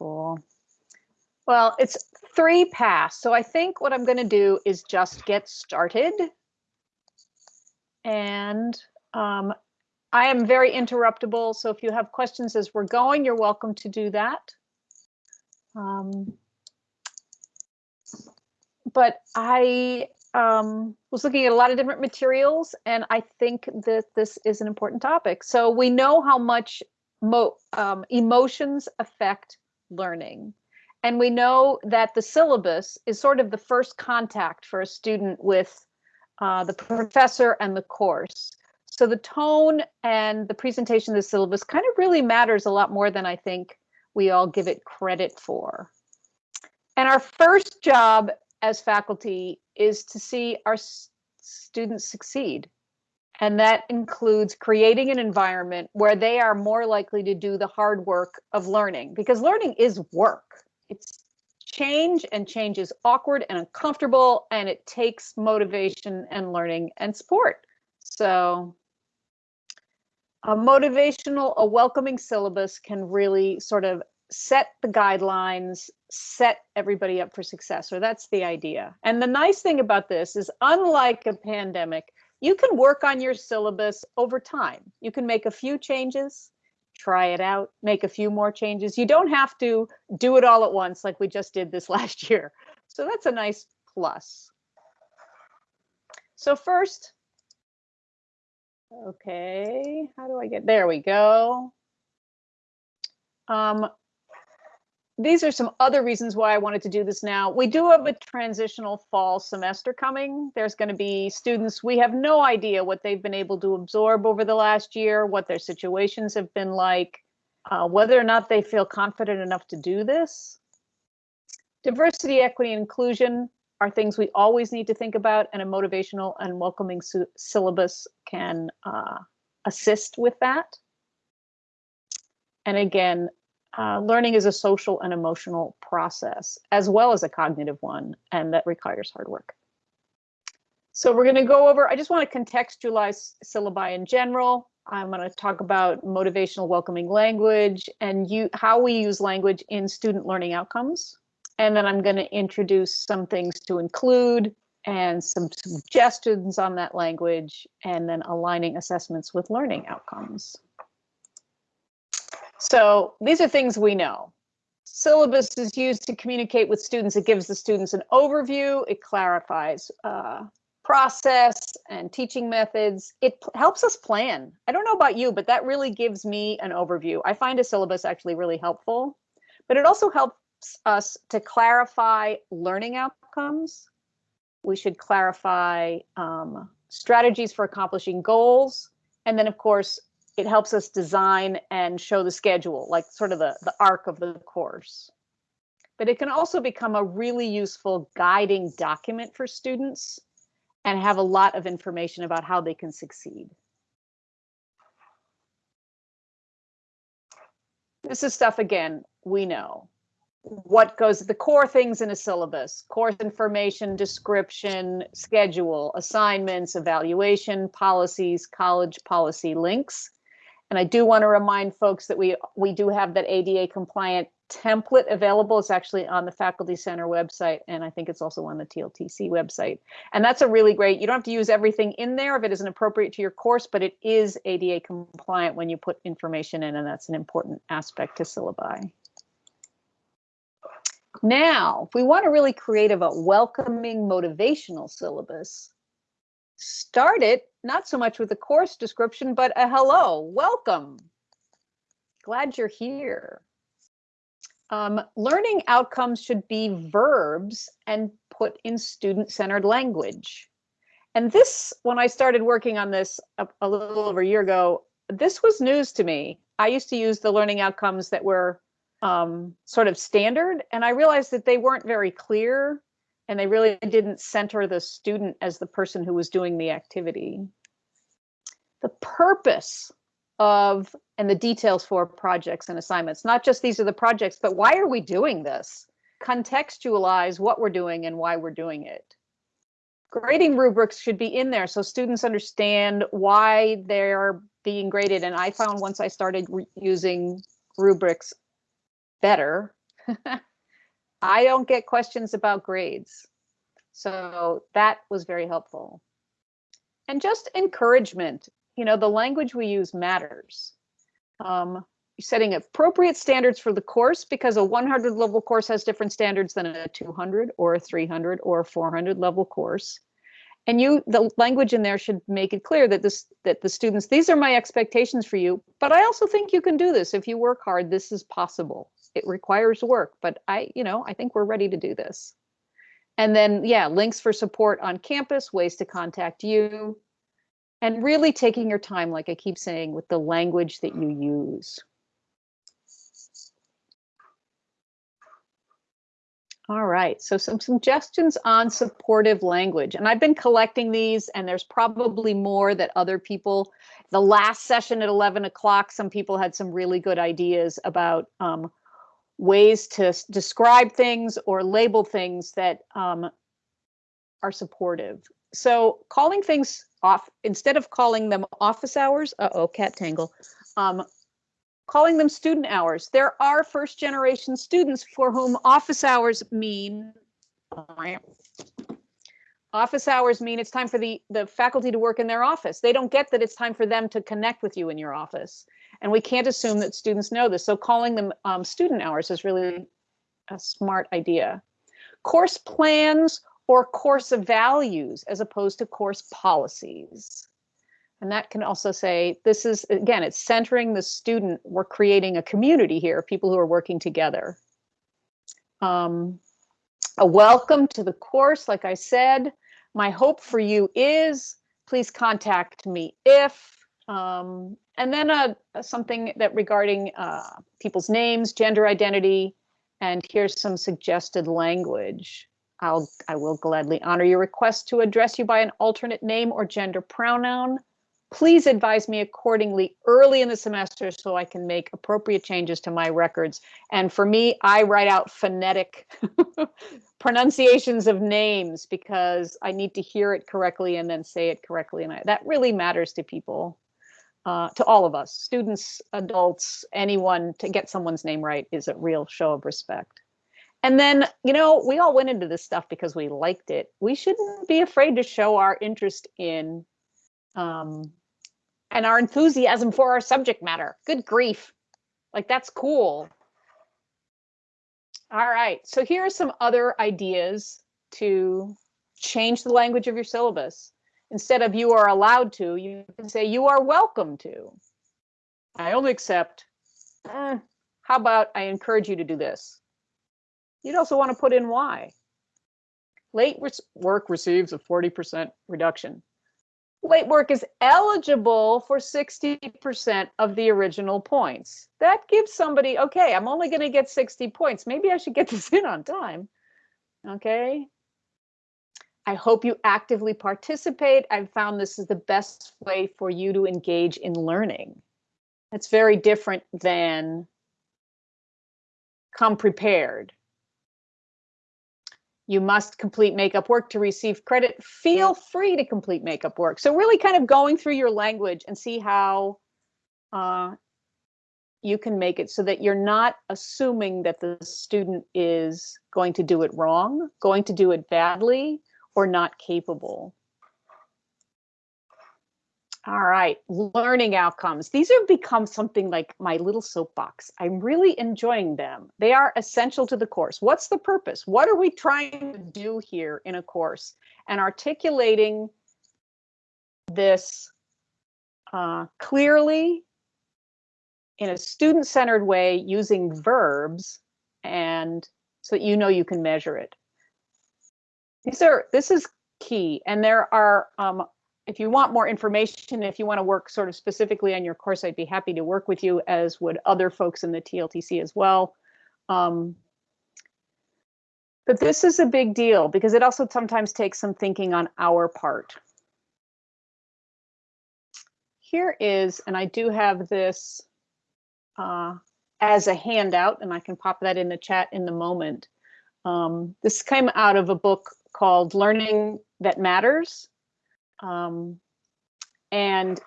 Cool. Well, it's three past. So I think what I'm going to do is just get started. And um, I am very interruptible. So if you have questions as we're going, you're welcome to do that. Um, but I um, was looking at a lot of different materials, and I think that this is an important topic. So we know how much um, emotions affect learning. And we know that the syllabus is sort of the first contact for a student with uh, the professor and the course. So the tone and the presentation of the syllabus kind of really matters a lot more than I think we all give it credit for. And our first job as faculty is to see our students succeed. And that includes creating an environment where they are more likely to do the hard work of learning because learning is work. It's change and change is awkward and uncomfortable and it takes motivation and learning and support. So a motivational, a welcoming syllabus can really sort of set the guidelines, set everybody up for success, or that's the idea. And the nice thing about this is unlike a pandemic, you can work on your syllabus over time. You can make a few changes, try it out, make a few more changes. You don't have to do it all at once like we just did this last year. So that's a nice plus. So first, okay, how do I get, there we go. Um, these are some other reasons why I wanted to do this now. We do have a transitional fall semester coming. There's going to be students, we have no idea what they've been able to absorb over the last year, what their situations have been like, uh, whether or not they feel confident enough to do this. Diversity, equity, and inclusion are things we always need to think about, and a motivational and welcoming syllabus can uh, assist with that. And again, uh, learning is a social and emotional process, as well as a cognitive one, and that requires hard work. So we're going to go over, I just want to contextualize syllabi in general. I'm going to talk about motivational welcoming language and you, how we use language in student learning outcomes. And then I'm going to introduce some things to include and some suggestions on that language, and then aligning assessments with learning outcomes. So these are things we know. Syllabus is used to communicate with students. It gives the students an overview. It clarifies uh, process and teaching methods. It helps us plan. I don't know about you, but that really gives me an overview. I find a syllabus actually really helpful, but it also helps us to clarify learning outcomes. We should clarify um, strategies for accomplishing goals. And then, of course, it helps us design and show the schedule, like sort of the, the arc of the course. But it can also become a really useful guiding document for students and have a lot of information about how they can succeed. This is stuff, again, we know. What goes, the core things in a syllabus, course information, description, schedule, assignments, evaluation, policies, college policy links, and I do want to remind folks that we we do have that ADA compliant template available. It's actually on the Faculty Center website, and I think it's also on the TLTC website. And that's a really great, you don't have to use everything in there if it isn't appropriate to your course, but it is ADA compliant when you put information in, and that's an important aspect to syllabi. Now, if we want to really create a welcoming motivational syllabus, start it not so much with a course description, but a hello, welcome. Glad you're here. Um, learning outcomes should be verbs and put in student-centered language. And this, when I started working on this a, a, little over a year ago, this was news to me. I used to use the learning outcomes that were um, sort of standard, and I realized that they weren't very clear and they really didn't center the student as the person who was doing the activity. The purpose of and the details for projects and assignments, not just these are the projects, but why are we doing this? Contextualize what we're doing and why we're doing it. Grading rubrics should be in there so students understand why they're being graded. And I found once I started using rubrics better, I don't get questions about grades. So that was very helpful. And just encouragement, you know, the language we use matters. Um, setting appropriate standards for the course because a 100 level course has different standards than a 200 or a 300 or a 400 level course and you the language in there should make it clear that this that the students these are my expectations for you but i also think you can do this if you work hard this is possible it requires work but i you know i think we're ready to do this and then yeah links for support on campus ways to contact you and really taking your time like i keep saying with the language that you use All right, so some suggestions on supportive language. And I've been collecting these and there's probably more that other people, the last session at 11 o'clock, some people had some really good ideas about um, ways to describe things or label things that um, are supportive. So calling things off, instead of calling them office hours, uh-oh, cat tangle, um, calling them student hours. There are first generation students for whom office hours mean office hours mean it's time for the the faculty to work in their office. They don't get that it's time for them to connect with you in your office. And we can't assume that students know this. So calling them um, student hours is really a smart idea. Course plans or course values as opposed to course policies. And that can also say, this is, again, it's centering the student. We're creating a community here, people who are working together. Um, a welcome to the course, like I said. My hope for you is, please contact me if, um, and then a, something that regarding uh, people's names, gender identity, and here's some suggested language. I'll, I will gladly honor your request to address you by an alternate name or gender pronoun please advise me accordingly early in the semester so I can make appropriate changes to my records. And for me, I write out phonetic pronunciations of names because I need to hear it correctly and then say it correctly. And I, that really matters to people, uh, to all of us, students, adults, anyone, to get someone's name right is a real show of respect. And then, you know, we all went into this stuff because we liked it. We shouldn't be afraid to show our interest in um, and our enthusiasm for our subject matter. Good grief. Like that's cool. All right, so here are some other ideas to change the language of your syllabus. Instead of you are allowed to, you can say you are welcome to. I only accept, eh, how about I encourage you to do this? You'd also want to put in why. Late work receives a 40% reduction late work is eligible for 60% of the original points. That gives somebody, okay, I'm only going to get 60 points. Maybe I should get this in on time. Okay. I hope you actively participate. I've found this is the best way for you to engage in learning. It's very different than come prepared you must complete makeup work to receive credit. Feel free to complete makeup work. So really kind of going through your language and see how uh, you can make it so that you're not assuming that the student is going to do it wrong, going to do it badly, or not capable. All right, learning outcomes. These have become something like my little soapbox. I'm really enjoying them. They are essential to the course. What's the purpose? What are we trying to do here in a course? And articulating this uh, clearly in a student-centered way using verbs and so that you know you can measure it. These are, this is key. And there are um, if you want more information, if you want to work sort of specifically on your course, I'd be happy to work with you, as would other folks in the TLTC as well. Um, but this is a big deal because it also sometimes takes some thinking on our part. Here is, and I do have this uh, as a handout, and I can pop that in the chat in the moment. Um, this came out of a book called Learning That Matters um, and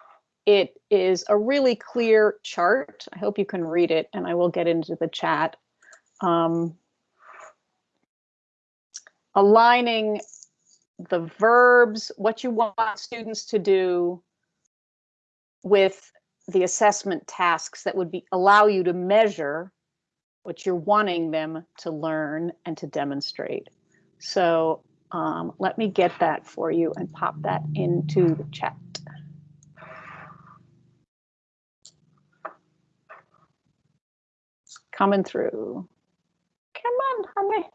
it is a really clear chart. I hope you can read it and I will get into the chat. um, aligning the verbs, what you want students to do with the assessment tasks that would be allow you to measure what you're wanting them to learn and to demonstrate. So um, let me get that for you and pop that into the chat. It's coming through. Come on, honey.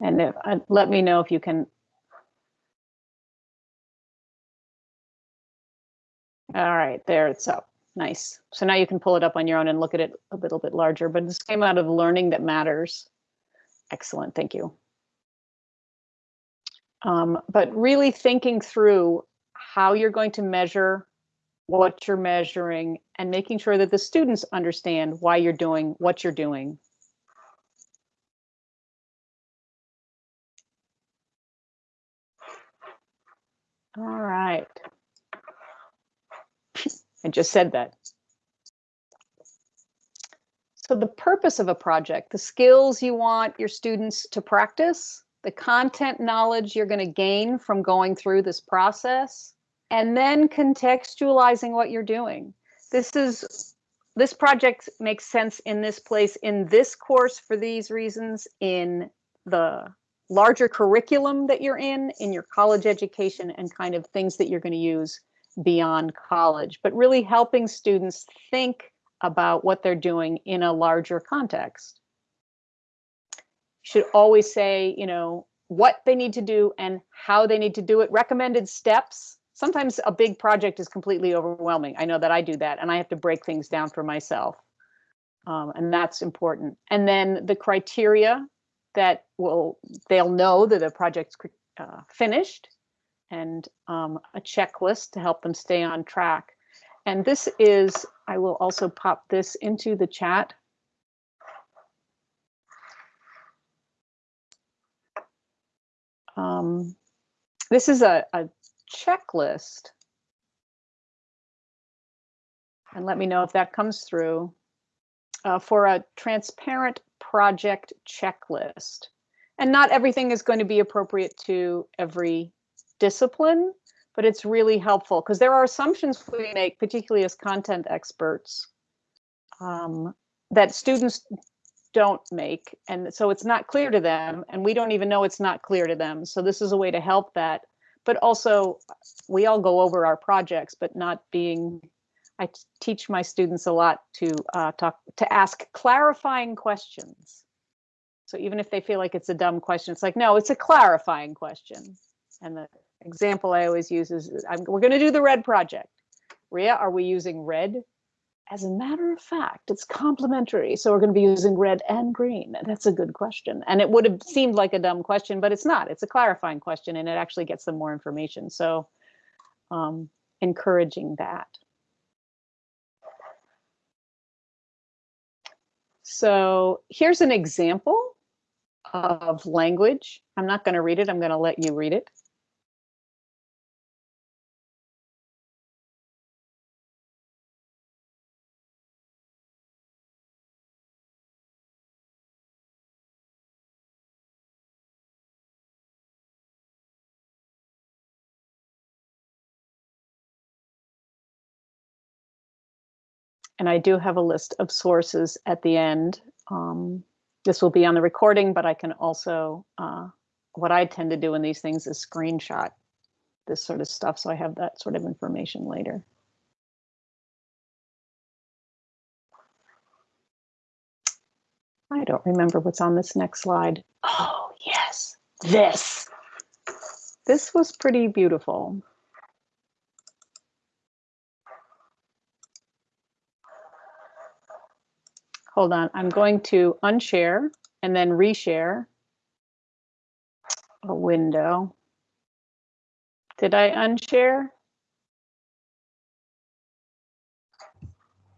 And if, uh, let me know if you can. All right, there it's up. Nice. So now you can pull it up on your own and look at it a little bit larger, but this came out of learning that matters. Excellent, thank you. Um, but really thinking through how you're going to measure what you're measuring and making sure that the students understand why you're doing what you're doing. All right. I just said that. So the purpose of a project, the skills you want your students to practice, the content knowledge you're going to gain from going through this process, and then contextualizing what you're doing. This is this project makes sense in this place in this course for these reasons in the larger curriculum that you're in in your college education and kind of things that you're going to use beyond college but really helping students think about what they're doing in a larger context should always say you know what they need to do and how they need to do it recommended steps sometimes a big project is completely overwhelming. I know that I do that and I have to break things down for myself. Um, and that's important. And then the criteria that will, they'll know that the project's uh, finished and um, a checklist to help them stay on track. And this is, I will also pop this into the chat. Um, this is a, a checklist. And let me know if that comes through uh, for a transparent project checklist. And not everything is going to be appropriate to every discipline, but it's really helpful because there are assumptions we make, particularly as content experts, um, that students don't make. And so it's not clear to them, and we don't even know it's not clear to them. So this is a way to help that but also we all go over our projects, but not being, I teach my students a lot to uh, talk, to ask clarifying questions. So even if they feel like it's a dumb question, it's like, no, it's a clarifying question. And the example I always use is, I'm, we're gonna do the red project. Ria, are we using red as a matter of fact, it's complementary. So we're going to be using red and green. That's a good question. And it would have seemed like a dumb question, but it's not. It's a clarifying question and it actually gets them more information. So um, encouraging that. So here's an example of language. I'm not going to read it. I'm going to let you read it. And I do have a list of sources at the end. Um, this will be on the recording, but I can also, uh, what I tend to do in these things is screenshot this sort of stuff. So I have that sort of information later. I don't remember what's on this next slide. Oh, yes, this. This was pretty beautiful. Hold on, I'm going to unshare and then reshare a window. Did I unshare?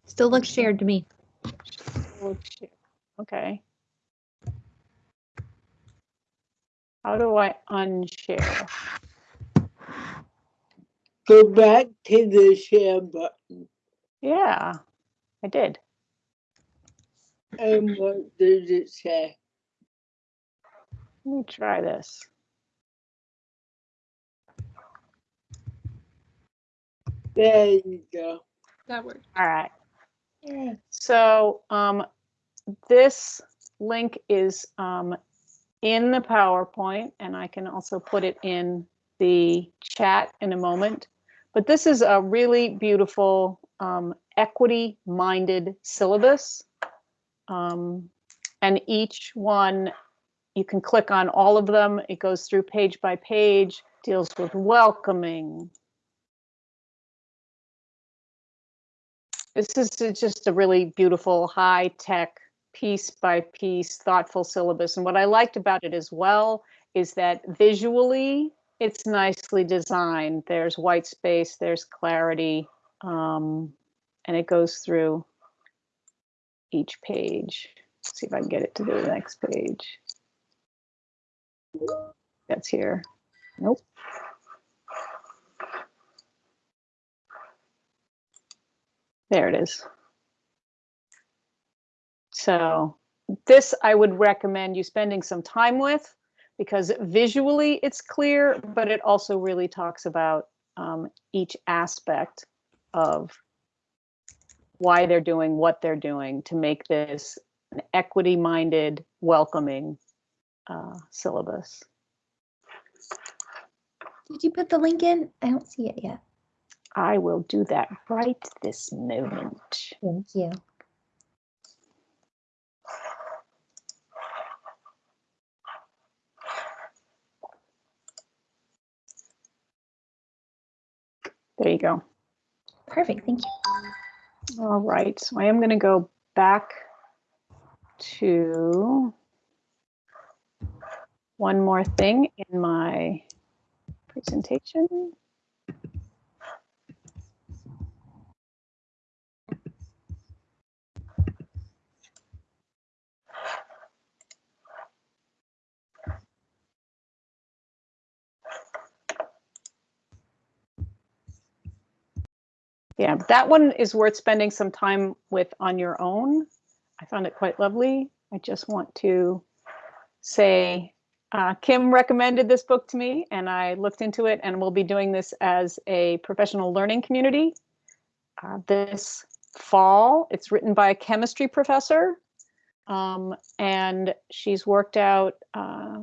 Still looks shared to me. Okay. How do I unshare? Go back to the share button. Yeah. I did. And what did it say? Let me try this. There you go. That worked. All right. Yay. So um, this link is um, in the PowerPoint, and I can also put it in the chat in a moment. But this is a really beautiful um, equity-minded syllabus. Um, and each one, you can click on all of them. It goes through page by page, deals with welcoming, This is just a really beautiful, high tech, piece by piece, thoughtful syllabus. And what I liked about it as well is that visually it's nicely designed. There's white space, there's clarity, um, and it goes through each page. Let's see if I can get it to the next page. That's here. Nope. There it is. So this I would recommend you spending some time with because visually it's clear, but it also really talks about um, each aspect of why they're doing what they're doing to make this an equity-minded, welcoming uh, syllabus. Did you put the link in? I don't see it yet. I will do that right this moment. Thank you. There you go. Perfect. Thank you. All right, so I am going to go back to one more thing in my presentation. Yeah, that one is worth spending some time with on your own. I found it quite lovely. I just want to say uh, Kim recommended this book to me and I looked into it and we'll be doing this as a professional learning community uh, this fall. It's written by a chemistry professor um, and she's worked out uh,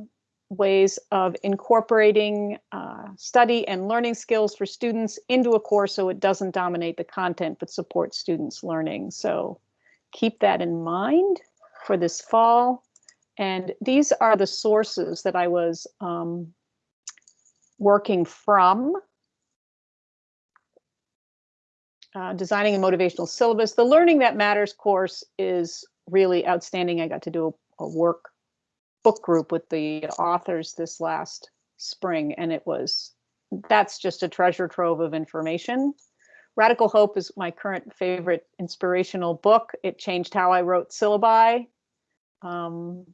ways of incorporating uh, study and learning skills for students into a course so it doesn't dominate the content but supports students learning. So keep that in mind for this fall. And these are the sources that I was um, working from. Uh, designing a motivational syllabus. The Learning That Matters course is really outstanding. I got to do a, a work book group with the authors this last spring, and it was that's just a treasure trove of information. Radical Hope is my current favorite inspirational book. It changed how I wrote syllabi. Um,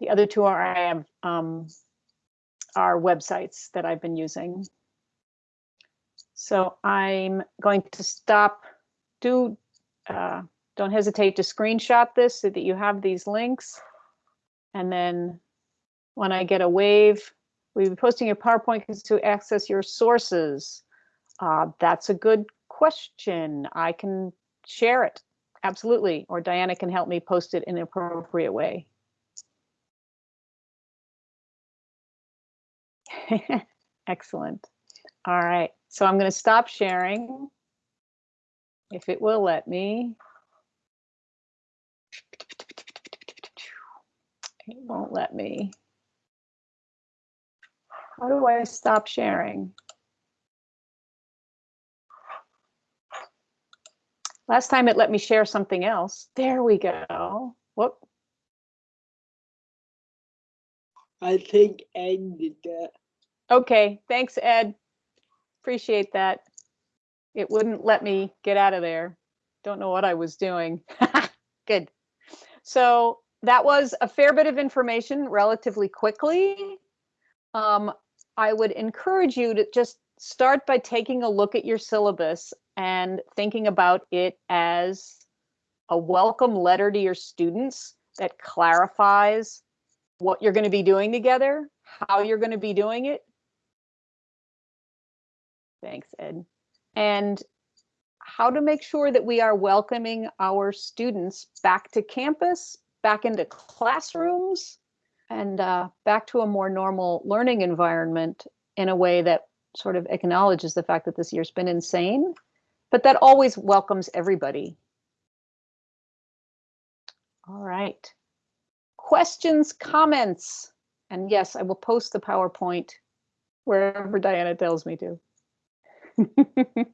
the other two are I have um, are websites that I've been using. So I'm going to stop. Do uh, don't hesitate to screenshot this so that you have these links. And then when I get a wave, we'll be posting your PowerPoint to access your sources. Uh, that's a good question. I can share it, absolutely. Or Diana can help me post it in an appropriate way. Excellent. All right, so I'm going to stop sharing if it will let me. It won't let me. How do I stop sharing? Last time it let me share something else. There we go. Whoop. I think Ed did that. Okay, thanks, Ed. Appreciate that. It wouldn't let me get out of there. Don't know what I was doing. Good. So that was a fair bit of information relatively quickly. Um, I would encourage you to just start by taking a look at your syllabus and thinking about it as a welcome letter to your students that clarifies what you're going to be doing together, how you're going to be doing it. Thanks, Ed. And how to make sure that we are welcoming our students back to campus, back into classrooms, and uh, back to a more normal learning environment in a way that sort of acknowledges the fact that this year's been insane, but that always welcomes everybody. All right. Questions, comments? And yes, I will post the PowerPoint wherever Diana tells me to.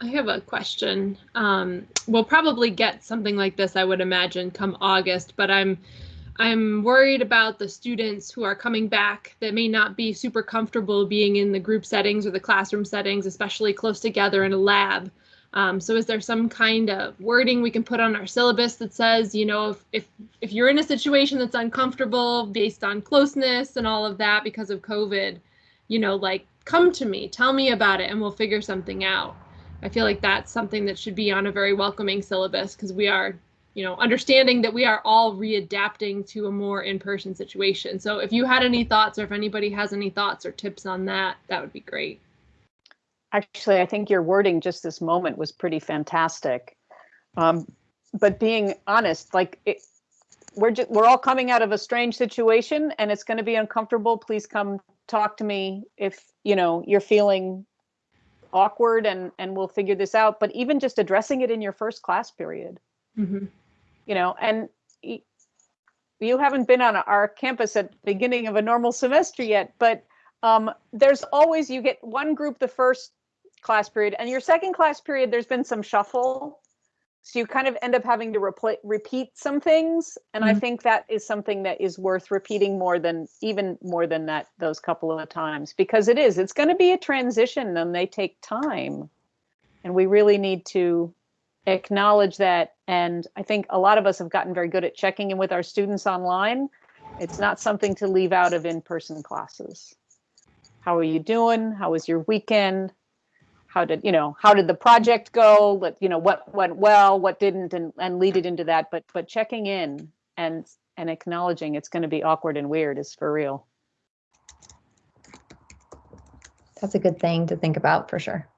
I have a question. Um, we'll probably get something like this, I would imagine, come August, but I'm I'm worried about the students who are coming back that may not be super comfortable being in the group settings or the classroom settings, especially close together in a lab. Um, so is there some kind of wording we can put on our syllabus that says, you know, if, if, if you're in a situation that's uncomfortable based on closeness and all of that because of COVID, you know, like come to me, tell me about it and we'll figure something out. I feel like that's something that should be on a very welcoming syllabus because we are, you know, understanding that we are all readapting to a more in-person situation. So if you had any thoughts or if anybody has any thoughts or tips on that, that would be great. Actually, I think your wording just this moment was pretty fantastic. Um, but being honest, like it, we're just, we're all coming out of a strange situation and it's going to be uncomfortable. Please come talk to me if, you know, you're feeling awkward and and we'll figure this out but even just addressing it in your first class period Mm-hmm. you know and you haven't been on our campus at the beginning of a normal semester yet but um, there's always you get one group the first class period and your second class period there's been some shuffle so you kind of end up having to repl- repeat some things and i Mhm. think that is something that is worth repeating more than even more than that those couple of times because it is it's going to be a transition and they take time. And we really need to acknowledge that and i think a lot of us have gotten very good at checking in with our students online. It's not something to leave out of in-person classes. How are you doing? How was your weekend how did you know how did the project go what you know what went well what didn't and and lead it into that but but checking in and and acknowledging it's going to be awkward and weird is for real That's a good thing to think about for sure.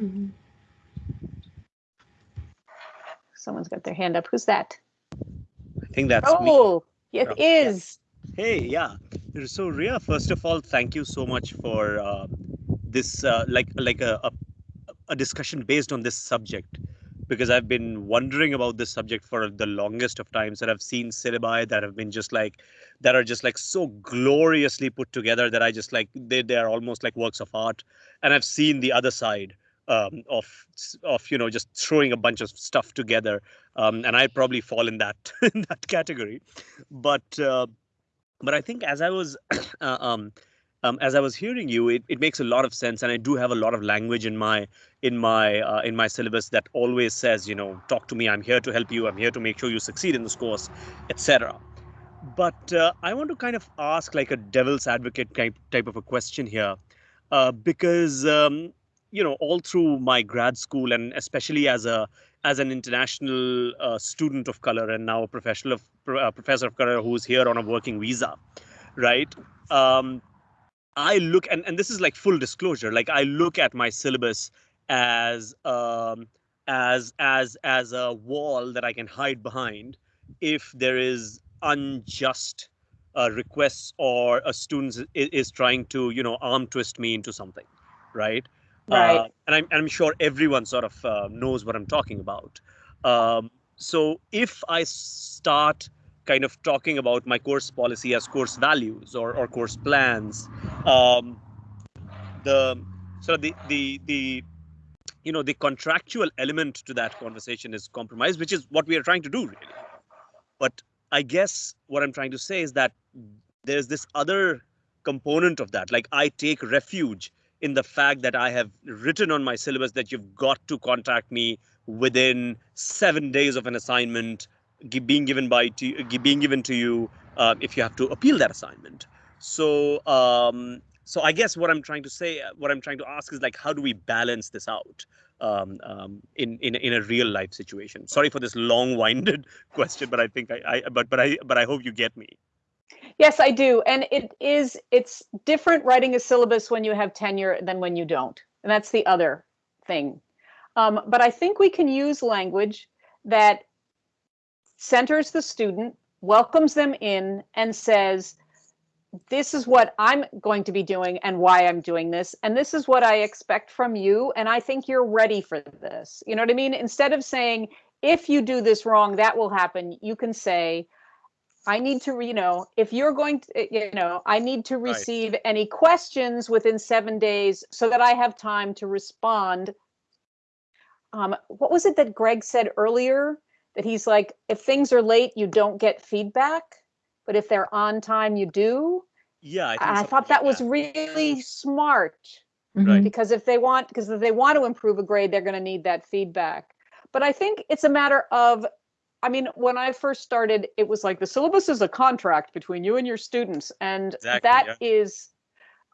Mm-hmm. someone's got their hand up who's that I think that's me. oh it Yeah. is Hey, yeah. So Ria, first of all, thank you so much for uh, this, uh, like like a, a a discussion based on this subject, because I've been wondering about this subject for the longest of times, and I've seen syllabi that have been just like that are just like so gloriously put together that I just like they they are almost like works of art, and I've seen the other side um, of of you know just throwing a bunch of stuff together, um, and I'd probably fall in that in that category, but. Uh, but I think as I was uh, um, um, as I was hearing you, it, it makes a lot of sense, and I do have a lot of language in my in my uh, in my syllabus that always says, you know, talk to me. I'm here to help you. I'm here to make sure you succeed in this course, etc. But uh, I want to kind of ask like a devil's advocate type type of a question here, uh, because um, you know all through my grad school and especially as a as an international uh, student of color and now a professional of uh, professor of color who's here on a working visa, right? Um, I look and, and this is like full disclosure. Like I look at my syllabus as um, as as as a wall that I can hide behind if there is unjust uh, requests or a student is, is trying to you know arm twist me into something, right? Right. Uh, and I'm, I'm sure everyone sort of uh, knows what I'm talking about. Um, so if I start kind of talking about my course policy as course values or, or course plans, um, the so the the the you know the contractual element to that conversation is compromised, which is what we are trying to do really. But I guess what I'm trying to say is that there's this other component of that. Like I take refuge in the fact that I have written on my syllabus that you've got to contact me within seven days of an assignment being given by to being given to you uh, if you have to appeal that assignment. So um, so I guess what I'm trying to say, what I'm trying to ask is like, how do we balance this out um, um, in in in a real life situation? Sorry for this long-winded question, but I think I, I but but I but I hope you get me. Yes, I do. And it is, it's different writing a syllabus when you have tenure than when you don't. And that's the other thing. Um, but I think we can use language that centers the student, welcomes them in, and says, this is what I'm going to be doing and why I'm doing this. And this is what I expect from you. And I think you're ready for this. You know what I mean? Instead of saying, if you do this wrong, that will happen, you can say, I need to, you know, if you're going to, you know, I need to Right. receive any questions within seven days so that I have time to respond. Um, what was it that Greg said earlier? That he's like, if things are late, you don't get feedback, but if they're on time, you do. Yeah, I, think I something thought that like was really smart. Mhm. because if they want because if they want to improve a grade they're going to need that feedback. But i think it's a matter of i mean when i first started it was like the syllabus is a contract between you and your students and Exactly, that is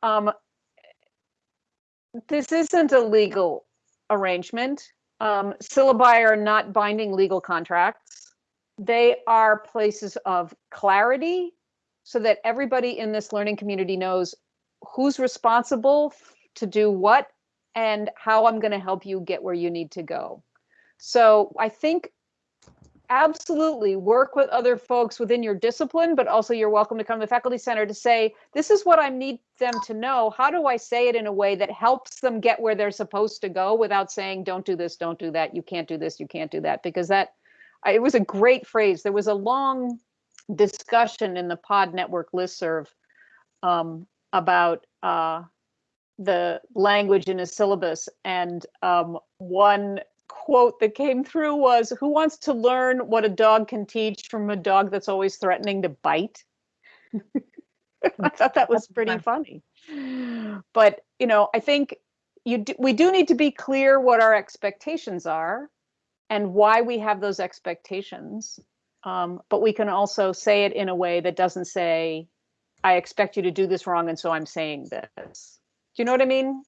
um this isn't a legal arrangement um syllabi are not binding legal contracts they are places of clarity so that everybody in this learning community knows who's responsible to do what and how I'm going to help you get where you need to go. So I think absolutely work with other folks within your discipline, but also you're welcome to come to the faculty center to say, this is what I need them to know. How do I say it in a way that helps them get where they're supposed to go without saying, don't do this, don't do that, you can't do this, you can't do that, because that it was a great phrase. There was a long discussion in the Pod Network listserv um, about uh, the language in a syllabus. And um, one quote that came through was Who wants to learn what a dog can teach from a dog that's always threatening to bite? I thought that was pretty funny. But, you know, I think you do, we do need to be clear what our expectations are and why we have those expectations. Um, but we can also say it in a way that doesn't say, I expect you to do this wrong, and so I'm saying this. Do you know what I mean?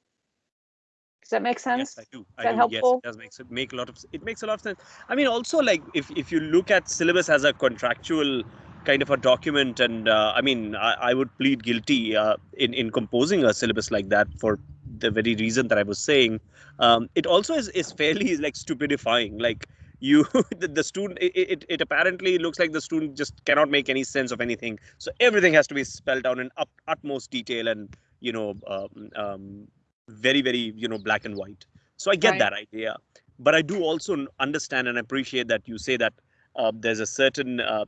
Does that make sense? Yes, I do. I that do. helpful? Yes, it does make make a lot of it makes a lot of sense. I mean, also like if if you look at syllabus as a contractual kind of a document, and uh, I mean, I, I would plead guilty uh, in in composing a syllabus like that for the very reason that I was saying. Um, it also is is fairly like stupidifying. Like you, the, the student, it, it it apparently looks like the student just cannot make any sense of anything. So everything has to be spelled out in up, utmost detail and you know um, um, very very you know black and white. So i get Right. that idea. But i do also understand and appreciate that you say that uh, there's a certain uh,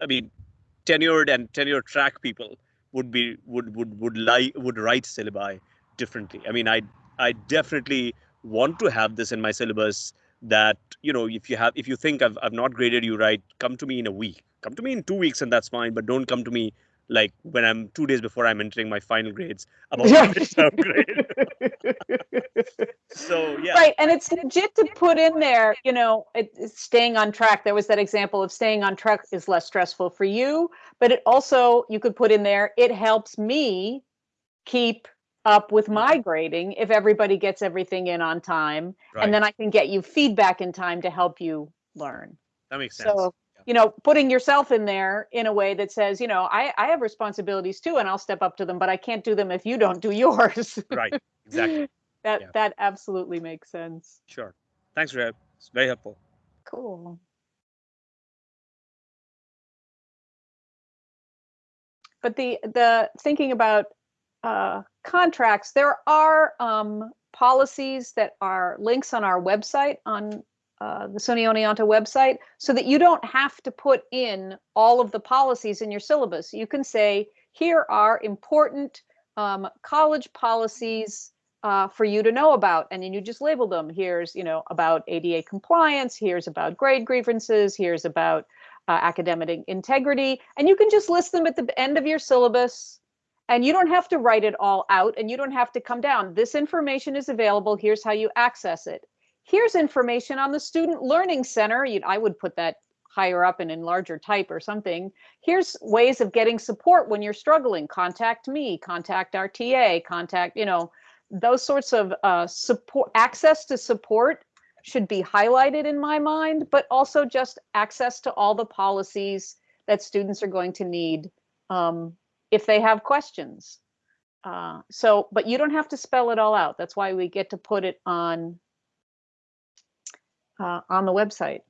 i mean tenured and tenure track people would be would would would lie would write syllabi differently. I mean i i definitely want to have this in my syllabus that you know if you have if you think i've, I've not graded you right come to me in a week. Come to me in two weeks and that's fine but don't come to me like when i'm two days before i'm entering my final grades about my midterm grade so yeah Right, and it's legit to put in there, you know, it, it's staying on track. There was that example of staying on track is less stressful for you, but it also, you could put in there, it helps me keep up with mm-hmm. my grading if everybody gets everything in on time. right And then I can get you feedback in time to help you learn. that makes sense So, you know, putting yourself in there in a way that says, you know, I, I have responsibilities too, and I'll step up to them, but I can't do them if you don't do yours. right exactly That, Yeah. that absolutely makes sense. sure thanks Reb. it's very helpful Cool. But the the thinking about uh, contracts, there are um, policies that are links on our website on uh, the SUNY Oneonta website, so that you don't have to put in all of the policies in your syllabus. You can say, here are important um, college policies uh, for you to know about, and then you just label them. Here's, you know, about ADA compliance. Here's about grade grievances. Here's about uh, academic integrity, and you can just list them at the end of your syllabus. And you don't have to write it all out, and you don't have to come down. This information is available. Here's how you access it. Here's information on the Student Learning Center. You, I would put that higher up and in larger type or something. Here's ways of getting support when you're struggling. Contact me, contact our TA, contact, you know, those sorts of uh, support, access to support should be highlighted in my mind, but also just access to all the policies that students are going to need um, if they have questions. Uh, so, but you don't have to spell it all out. That's why we get to put it on uh, on the website.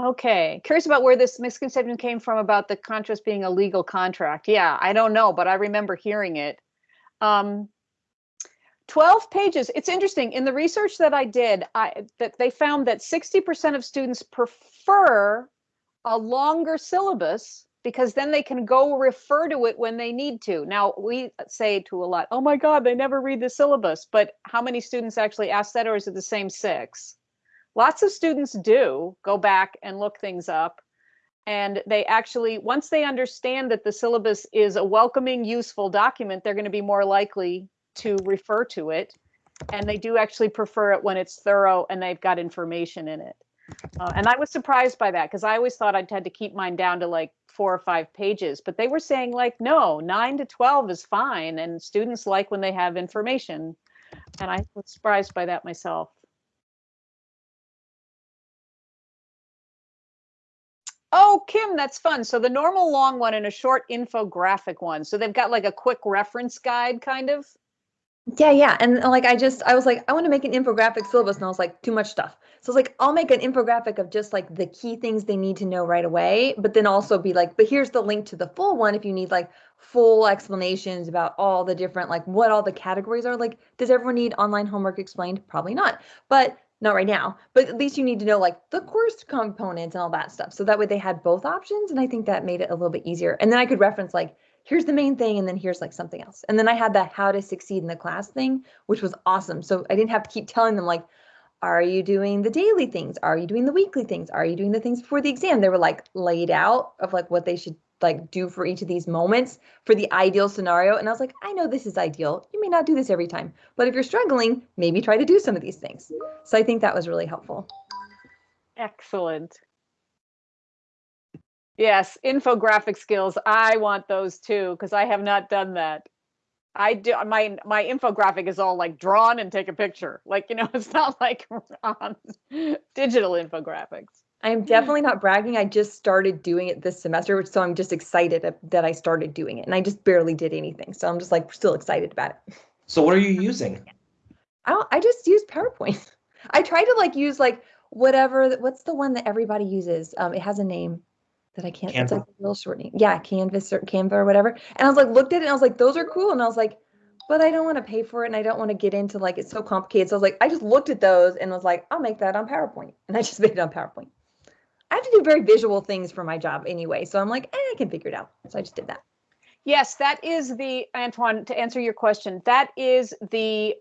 Okay, curious about where this misconception came from about the contract being a legal contract. Yeah, I don't know, but I remember hearing it. Um, 12 pages. It's interesting. In the research that I did, I that they found that 60% of students prefer a longer syllabus because then they can go refer to it when they need to. Now, we say to a lot, oh my God, they never read the syllabus. But how many students actually ask that, or is it the same six? Lots of students do go back and look things up. And they actually, once they understand that the syllabus is a welcoming, useful document, they're going to be more likely to refer to it. And they do actually prefer it when it's thorough and they've got information in it. Uh, and I was surprised by that because I always thought I'd had to keep mine down to like four or five pages, but they were saying like, no, nine to 12 is fine. And students like when they have information. And I was surprised by that myself. Oh, Kim, that's fun. So the normal long one and a short infographic one. So they've got like a quick reference guide kind of. Yeah, yeah. And like I just I was like, I want to make an infographic syllabus, and I was like, too much stuff. So I was like, I'll make an infographic of just like the key things they need to know right away, but then also be like, but here's the link to the full one if you need like full explanations about all the different like what all the categories are. Like, does everyone need online homework explained? Probably not. But not right now, but at least you need to know like the course components and all that stuff. So that way they had both options. And I think that made it a little bit easier. And then I could reference like, here's the main thing, and then here's like something else. And then I had the how to succeed in the class thing, which was awesome. So I didn't have to keep telling them like, are you doing the daily things? Are you doing the weekly things? Are you doing the things before the exam? They were like laid out of like what they should like do for each of these moments for the ideal scenario. And I was like, I know this is ideal. You may not do this every time, but if you're struggling, maybe try to do some of these things. So I think that was really helpful. Excellent. Yes, infographic skills. I want those too because I have not done that. I do my my infographic is all like drawn and take a picture. Like, you know, it's not like on digital infographics. I am definitely not bragging. I just started doing it this semester, which so I'm just excited that I started doing it. And I just barely did anything. So I'm just like still excited about it. So what are you using? I I just use PowerPoint. I try to like use like whatever what's the one that everybody uses? Um it has a name that I can't it's like a little short name. Yeah, Canvas or Canva or whatever. And I was like looked at it and I was like, those are cool. And I was like, but I don't want to pay for it and I don't want to get into like it's so complicated. So I was like, I just looked at those and was like, I'll make that on PowerPoint. And I just made it on PowerPoint. I have to do very visual things for my job anyway. So I'm like, eh, I can figure it out. So I just did that. Yes, that is the Antoine to answer your question. That is the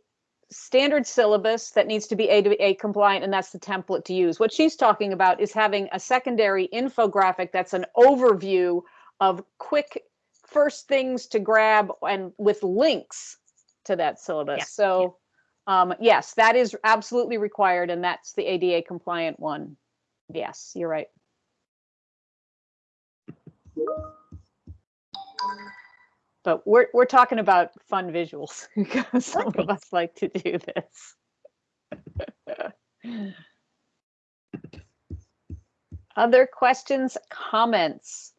standard syllabus that needs to be ADA compliant, and that's the template to use. What she's talking about is having a secondary infographic that's an overview of quick first things to grab and with links to that syllabus. Yeah, so, um, yes, that is absolutely required, and that's the ADA compliant one. Yes, you're right. But we're we're talking about fun visuals because some of us like to do this. Other questions, comments?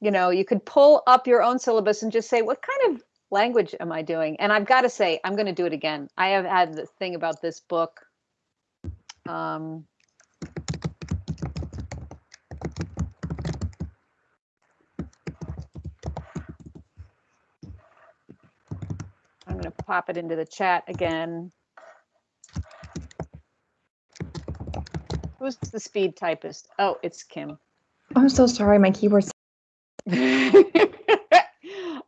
You know, you could pull up your own syllabus and just say, what kind of language am I doing? And I've got to say, I'm going to do it again. I have had the thing about this book. Um, going to pop it into the chat again. Who's the speed typist? Oh, it's Kim. I'm so sorry. My keyboard's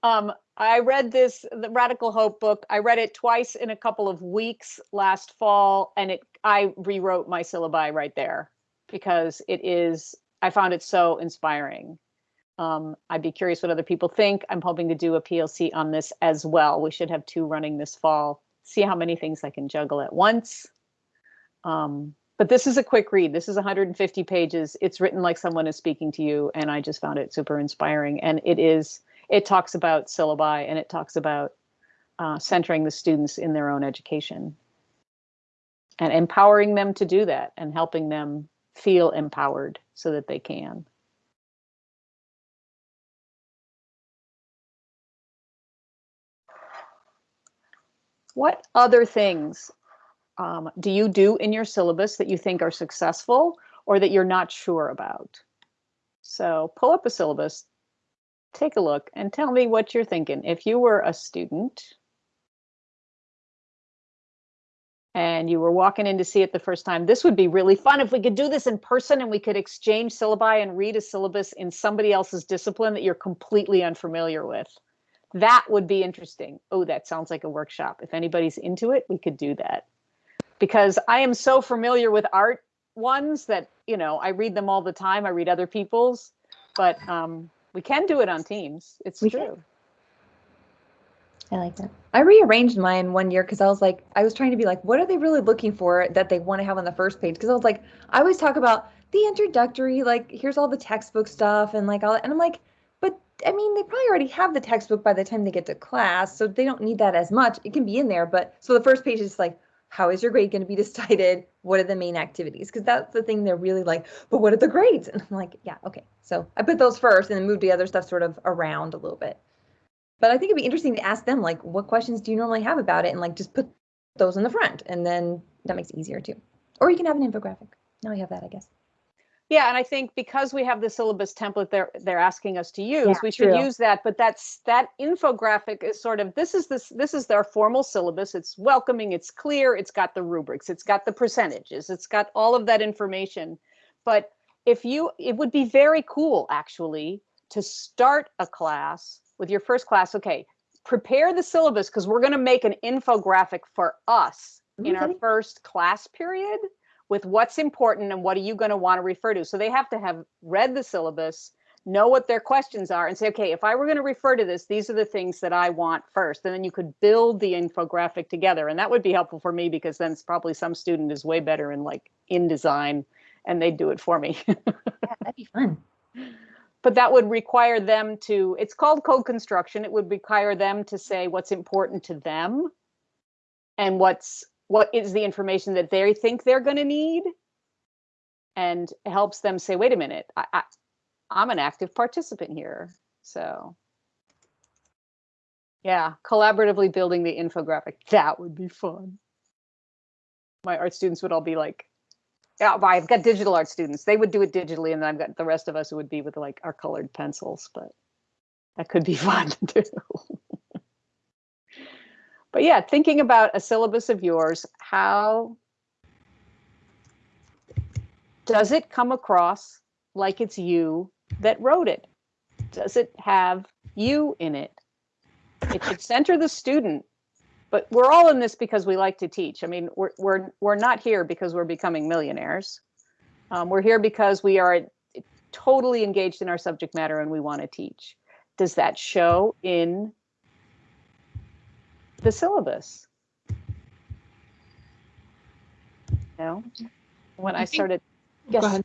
um, I read this, the Radical Hope book. I read it twice in a couple of weeks last fall, and it I rewrote my syllabi right there because it is. I found it so inspiring. Um, I'd be curious what other people think. I'm hoping to do a PLC on this as well. We should have two running this fall. See how many things I can juggle at once. Um, But this is a quick read. This is 150 pages. It's written like someone is speaking to you, and I just found it super inspiring. And it is, it talks about syllabi and it talks about uh, centering the students in their own education and empowering them to do that and helping them feel empowered so that they can. What other things um, do you do in your syllabus that you think are successful or that you're not sure about? So pull up a syllabus, take a look, and tell me what you're thinking. If you were a student and you were walking in to see it the first time, this would be really fun if we could do this in person and we could exchange syllabi and read a syllabus in somebody else's discipline that you're completely unfamiliar with. That would be interesting. Oh, that sounds like a workshop. If anybody's into it, we could do that. Because I am so familiar with art ones that, you know, I read them all the time. I read other people's, but um, we can do it on Teams. It's We can. true. I like that. I rearranged mine one year because I was like, I was trying to be like, what are they really looking for that they want to have on the first page? Because I was like, I always talk about the introductory, like here's all the textbook stuff, and like all, and I'm like, I mean, they probably already have the textbook by the time they get to class, so they don't need that as much. It can be in there, but so the first page is like, how is your grade going to be decided? What are the main activities? Because that's the thing they're really like, but what are the grades? And I'm like, yeah, okay. So I put those first and then moved the other stuff sort of around a little bit. But I think it'd be interesting to ask them, like, what questions do you normally have about it? And like, just put those in the front. And then that makes it easier too. Or you can have an infographic. Now we have that, I guess. Yeah, and I think because we have the syllabus template they're they're asking us to use, Yeah, we should true. use that. But that's that infographic is sort of this is this this is their formal syllabus. It's welcoming, it's clear, it's got the rubrics, it's got the percentages, it's got all of that information. But if you it would be very cool actually to start a class with your first class, okay, prepare the syllabus because we're going to make an infographic for us in our first class period with what's important and what are you going to want to refer to. So they have to have read the syllabus, know what their questions are, and say, okay, if I were going to refer to this, these are the things that I want first. And then you could build the infographic together. And that would be helpful for me because then it's probably some student is way better in like InDesign and they'd do it for me. Yeah, that'd be fun. but that would require them to it's called code construction it would require them to say what's important to them and what's what is the information that they think they're going to need and helps them say wait a minute I, I i'm an active participant here so yeah collaboratively building the infographic that would be fun my art students would all be like oh, yeah, well, I've got digital art students. They would do it digitally, and then I've got the rest of us who would be with like our colored pencils. But that could be fun too. But yeah, thinking about a syllabus of yours, how does it come across like it's you that wrote it? Does it have you in it? It should center the student but we're all in this because we like to teach. I mean, we're we're we're not here because we're becoming millionaires. Um, we're here because we are totally engaged in our subject matter and we want to teach. Does that show in the syllabus? No. When I I started, Go ahead.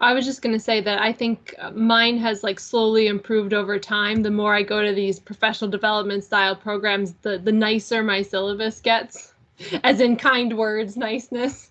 I was just going to say that I think uh, mine has like slowly improved over time. The more I go to these professional development style programs, the the nicer my syllabus gets, as in kind words, niceness.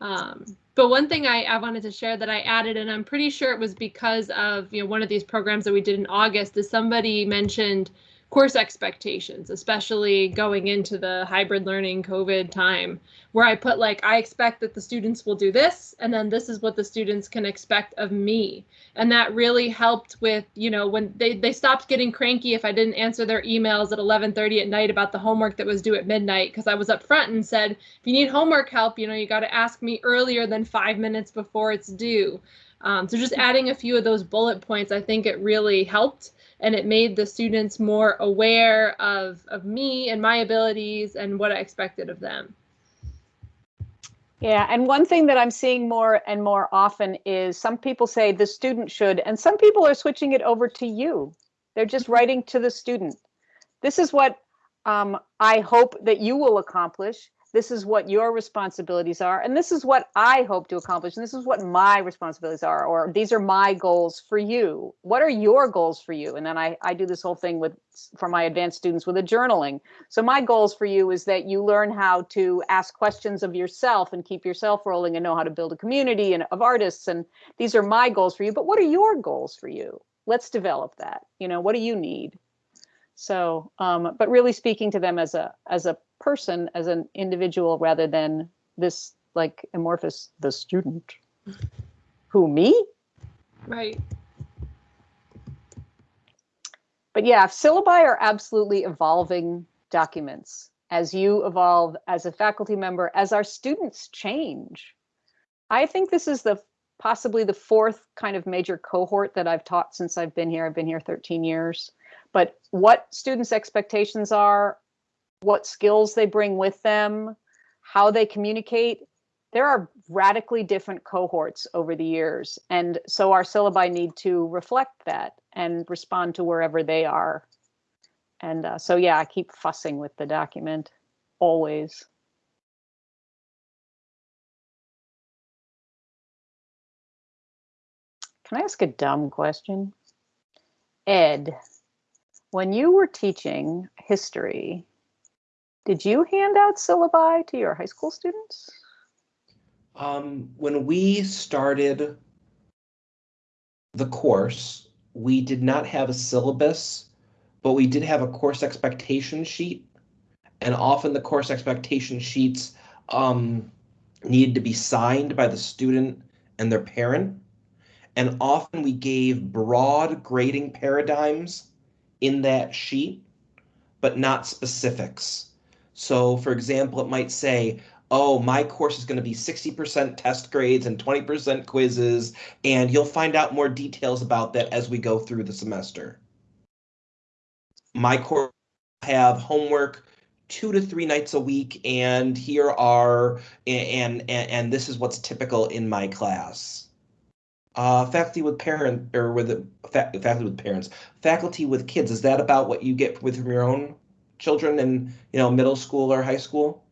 Um, but one thing I, I wanted to share that I added, and I'm pretty sure it was because of you know one of these programs that we did in August, is somebody mentioned course expectations, especially going into the hybrid learning COVID time, where I put like, I expect that the students will do this, and then this is what the students can expect of me. And that really helped with, you know, when they, they stopped getting cranky if I didn't answer their emails at 11:30 at night about the homework that was due at midnight, because I was up front and said, if you need homework help, you know, you got to ask me earlier than five minutes before it's due. Um, so just adding a few of those bullet points, I think it really helped and it made the students more aware of of me and my abilities and what I expected of them. Yeah, and one thing that I'm seeing more and more often is some people say the student should, and some people are switching it over to you. They're just writing to the student. This is what um, I hope that you will accomplish. This is what your responsibilities are, and this is what I hope to accomplish, and this is what my responsibilities are, or these are my goals for you. What are your goals for you? And then I, I do this whole thing with for my advanced students with a journaling. So my goals for you is that you learn how to ask questions of yourself and keep yourself rolling and know how to build a community and of artists. And these are my goals for you. But what are your goals for you? Let's develop that. You know, what do you need? So, um, but really speaking to them as a as a person, as an individual, rather than this like amorphous the student. Who me? Right. But yeah, syllabi are absolutely evolving documents as you evolve as a faculty member, as our students change. I think this is the possibly the fourth kind of major cohort that I've taught since I've been here. I've been here 13 years. But what students' expectations are, what skills they bring with them, how they communicate, there are radically different cohorts over the years. And so our syllabi need to reflect that and respond to wherever they are. And uh, so, yeah, I keep fussing with the document always. Can I ask a dumb question? Ed, when you were teaching history, did you hand out syllabi to your high school students? Um, when we started the course, we did not have a syllabus, but we did have a course expectation sheet. And often the course expectation sheets um, needed to be signed by the student and their parent. And often we gave broad grading paradigms in that sheet, but not specifics. So, for example, it might say, oh, my course is going to be 60% test grades and 20% quizzes, and you'll find out more details about that as we go through the semester. My course have homework two to three nights a week, and here are, and, and, and this is what's typical in my class. Uh, faculty with parent or with fa faculty with parents, faculty with kids. Is that about what you get with from your own children in you know middle school or high school?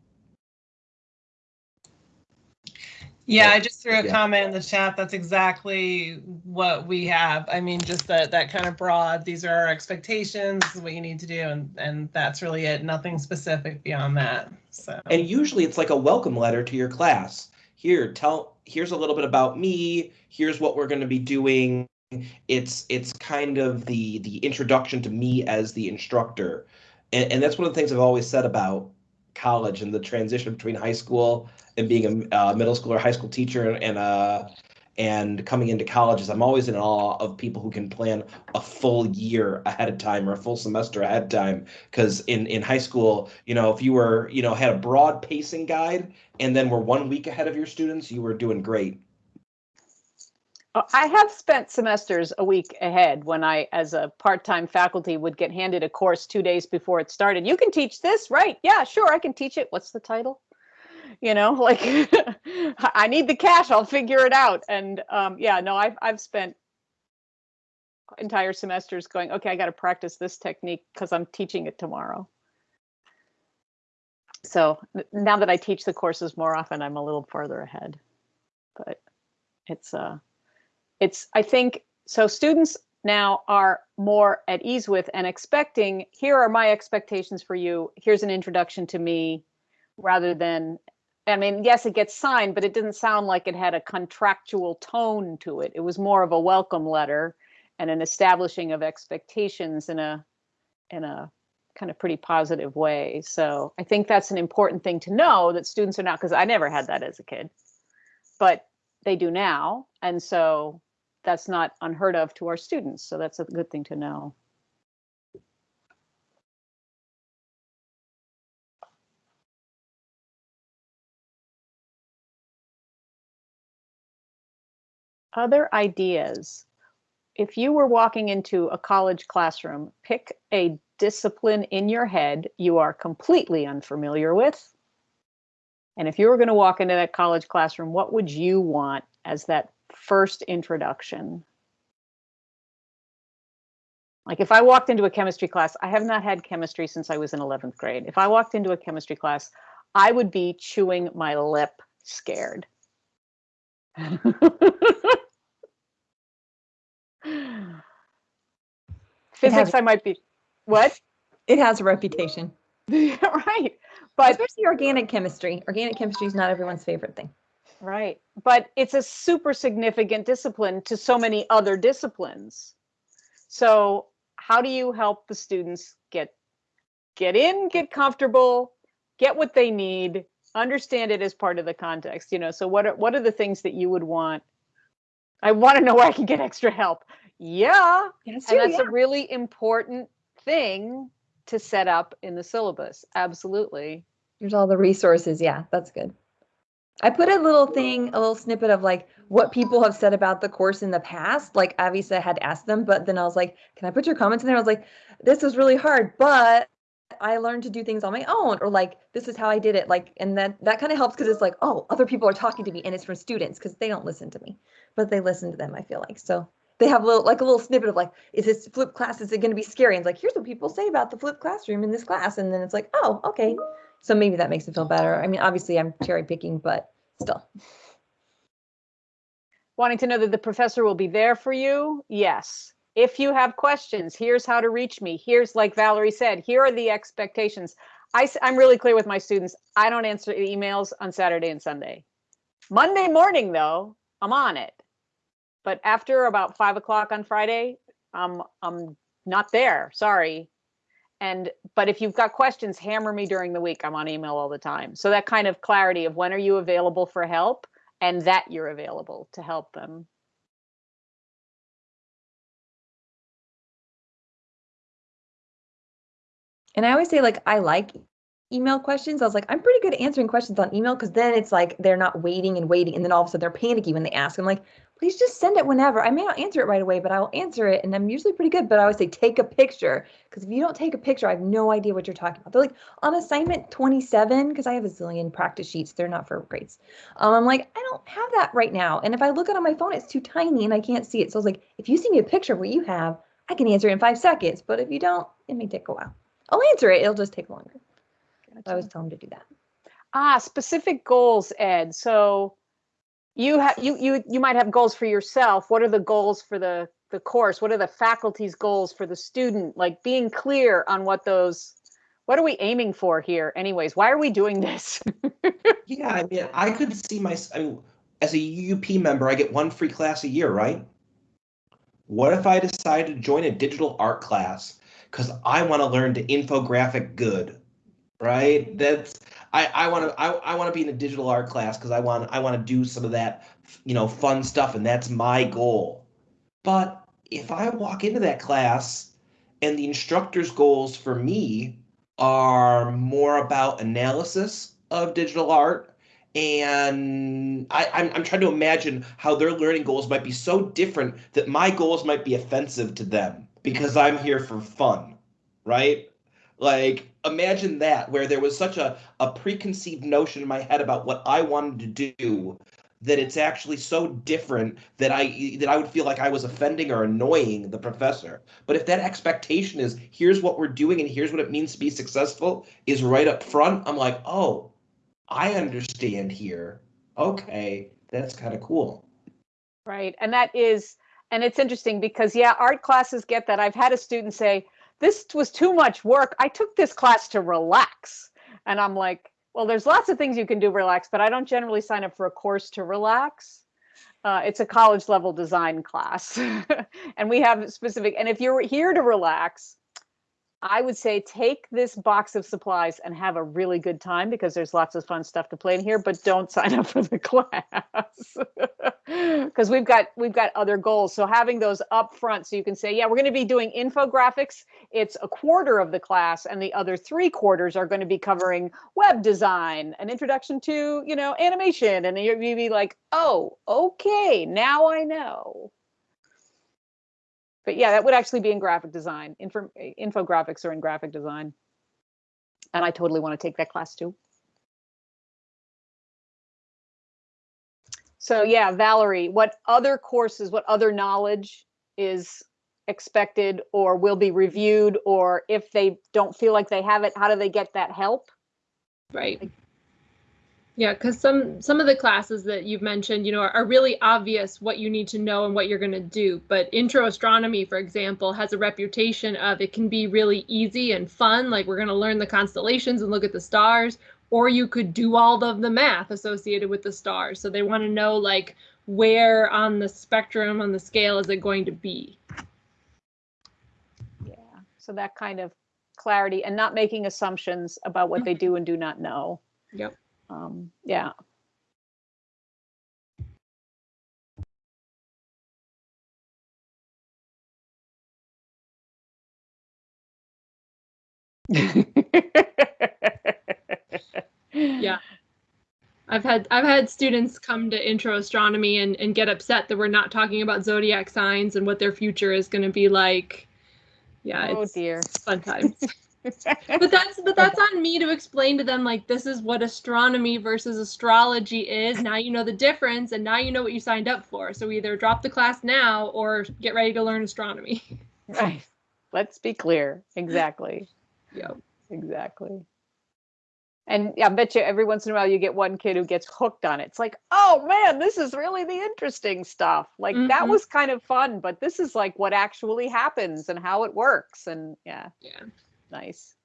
Yeah. I just threw a Yeah. comment in the chat. That's exactly what we have. I mean, just that that kind of broad. These are our expectations. This is what you need to do, and and that's really it. Nothing specific beyond that. So And usually it's like a welcome letter to your class. Here, tell here's a little bit about me. Here's what we're going to be doing. It's it's kind of the the introduction to me as the instructor. And, and that's one of the things I've always said about college and the transition between high school and being a uh, middle school or high school teacher and uh and coming into college is I'm always in awe of people who can plan a full year ahead of time or a full semester ahead of time. Because in in high school you know if you were you know had a broad pacing guide and then were one week ahead of your students you were doing great I have spent semesters a week ahead when I, as a part-time faculty, would get handed a course two days before it started. You can teach this, right? Yeah, sure, I can teach it. What's the title? You know, like I need the cash. I'll figure it out. And um, yeah, no, I've I've spent entire semesters going. Okay, I got to practice this technique because I'm teaching it tomorrow. So now that I teach the courses more often, I'm a little farther ahead. But it's uh it's i think so students now are more at ease with and expecting here are my expectations for you. Here's an introduction to me rather than i mean yes it gets signed but it didn't sound like it had a contractual tone to it. It was more of a welcome letter and an establishing of expectations in a in a kind of pretty positive way. So i think that's an important thing to know that students are not because i never had that as a kid but they do now. And so that's not unheard of to our students. So that's a good thing to know. Other ideas. If you were walking into a college classroom, pick a discipline in your head you are completely unfamiliar with. And if you were going to walk into that college classroom, what would you want as that first introduction? Like if I walked into a chemistry class, I have not had chemistry since I was in 11th grade. If I walked into a chemistry class, I would be chewing my lip scared. Physics, I might be, what? It has a reputation, Right, but especially organic chemistry. Organic chemistry is not everyone's favorite thing. Right. But it's a super significant discipline to so many other disciplines. So how do you help the students get get in, get comfortable, get what they need, understand it as part of the context, you know? So what are what are the things that you would want? I want to know where I can get extra help. Yeah. Yes, And that's a really important thing to set up in the syllabus. Absolutely. Here's all the resources. Yeah, that's good. I put a little thing, a little snippet of like what people have said about the course in the past. Like Avisa had asked them, but then I was like, can I put your comments in there? I was like, this was really hard, but I learned to do things on my own, or like this is how I did it. Like, and that that kind of helps because it's like, oh, other people are talking to me, and it's from students because they don't listen to me, but they listen to them. I feel like so they have a little like a little snippet of like, is this flip class? Is it going to be scary? And it's like, here's what people say about the flip classroom in this class, and then it's like, oh, okay. So maybe that makes it feel better. I mean, obviously I'm cherry picking, but still. Wanting to know that the professor will be there for you? Yes. If you have questions, here's how to reach me. Here's, like Valerie said, here are the expectations. I, am really clear with my students. I don't answer emails on Saturday and Sunday. Monday morning, though, I'm on it. But after about five o'clock on Friday, I'm, I'm not there. Sorry. And but if you've got questions, hammer me during the week. I'm on email all the time. So that kind of clarity of when are you available for help and that you're available to help them. And I always say like I like email questions. I was like, I'm pretty good at answering questions on email because then it's like they're not waiting and waiting, and then all of a sudden they're panicky when they ask. I'm like, please just send it whenever. I may not answer it right away, but I will answer it, and I'm usually pretty good. But I always say take a picture because if you don't take a picture, I have no idea what you're talking about. They're like on assignment 27 because I have a zillion practice sheets. They're not for grades. Um, I'm like, I don't have that right now, and if I look it on my phone, it's too tiny and I can't see it. So I was like, if you send me a picture of what you have, I can answer it in five seconds. But if you don't, it may take a while. I'll answer it. It'll just take longer. I always tell them to do that. Ah, specific goals, Ed. So you have you you you might have goals for yourself. What are the goals for the the course? What are the faculty's goals for the student? Like being clear on what those what are we aiming for here anyways? Why are we doing this? Yeah, I mean, I could see my, I mean, as a UP member, I get one free class a year, right? What if I decide to join a digital art class because I want to learn to infographic good, right? That's I I want to I, I want to be in a digital art class because I want I want to do some of that you know fun stuff and that's my goal. But if I walk into that class and the instructor's goals for me are more about analysis of digital art and I, I'm, I'm trying to imagine how their learning goals might be so different that my goals might be offensive to them because I'm here for fun, right? Like, imagine that where there was such a, a preconceived notion in my head about what I wanted to do that it's actually so different that I that I would feel like I was offending or annoying the professor. But if that expectation is here's what we're doing and here's what it means to be successful is right up front, I'm like, oh, I understand here. Okay, that's kind of cool. right. And that is and it's interesting because yeah, art classes get that. I've had a student say, "This was too much work. I took this class to relax." And I'm like, well, there's lots of things you can do relax, but I don't generally sign up for a course to relax. Uh, it's a college level design class. and we have specific, and if you're here to relax, I would say take this box of supplies and have a really good time because there's lots of fun stuff to play in here, but don't sign up for the class. Because we've got we've got other goals. So having those up front so you can say, yeah, we're going to be doing infographics. It's a quarter of the class, and the other three quarters are going to be covering web design, an introduction to, you know, animation. And you'd be like, oh, okay, now I know but yeah, that would actually be in graphic design. Info, infographics are in graphic design. And I totally want to take that class too. So yeah, Valerie, what other courses, what other knowledge is expected or will be reviewed? Or if they don't feel like they have it, how do they get that help? Right. Yeah, because some some of the classes that you've mentioned, you know, are, are really obvious what you need to know and what you're going to do. But intro astronomy, for example, has a reputation of it can be really easy and fun, like we're going to learn the constellations and look at the stars, or you could do all of the math associated with the stars. So they want to know like where on the spectrum on the scale is it going to be. Yeah, so that kind of clarity and not making assumptions about what they do and do not know. Yep. Um, yeah. Yeah. I've had I've had students come to intro astronomy and, and get upset that we're not talking about zodiac signs and what their future is going to be like. Yeah, Oh it's dear. fun times. but that's but that's on me to explain to them like this is what astronomy versus astrology is. Now you know the difference and now you know what you signed up for. So either drop the class now or get ready to learn astronomy. Right. Let's be clear. Exactly. Yep. Exactly. And yeah, I bet you every once in a while you get one kid who gets hooked on it. It's like, oh man, this is really the interesting stuff. Like that Mhm. was kind of fun, but this is like what actually happens and how it works. And yeah, Yeah. nice.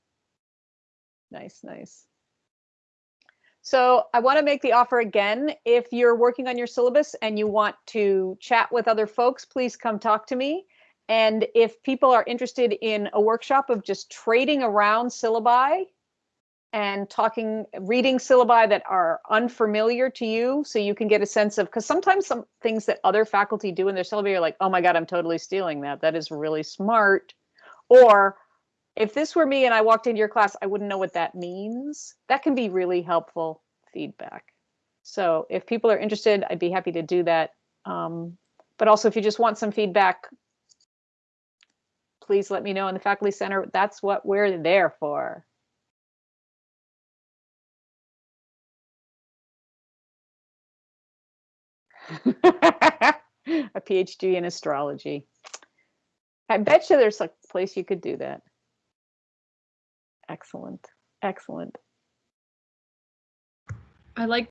Nice, nice. So I want to make the offer again. If you're working on your syllabus and you want to chat with other folks, please come talk to me. And if people are interested in a workshop of just trading around syllabi and talking, reading syllabi that are unfamiliar to you, so you can get a sense of, because sometimes some things that other faculty do in their syllabi are like, oh my God, I'm totally stealing that. That is really smart. Or if this were me and I walked into your class, I wouldn't know what that means. That can be really helpful feedback. So if people are interested, I'd be happy to do that. Um, but also if you just want some feedback, please let me know in the faculty center. That's what we're there for. a PhD in astrology. I bet you there's a place you could do that. Excellent. Excellent. I like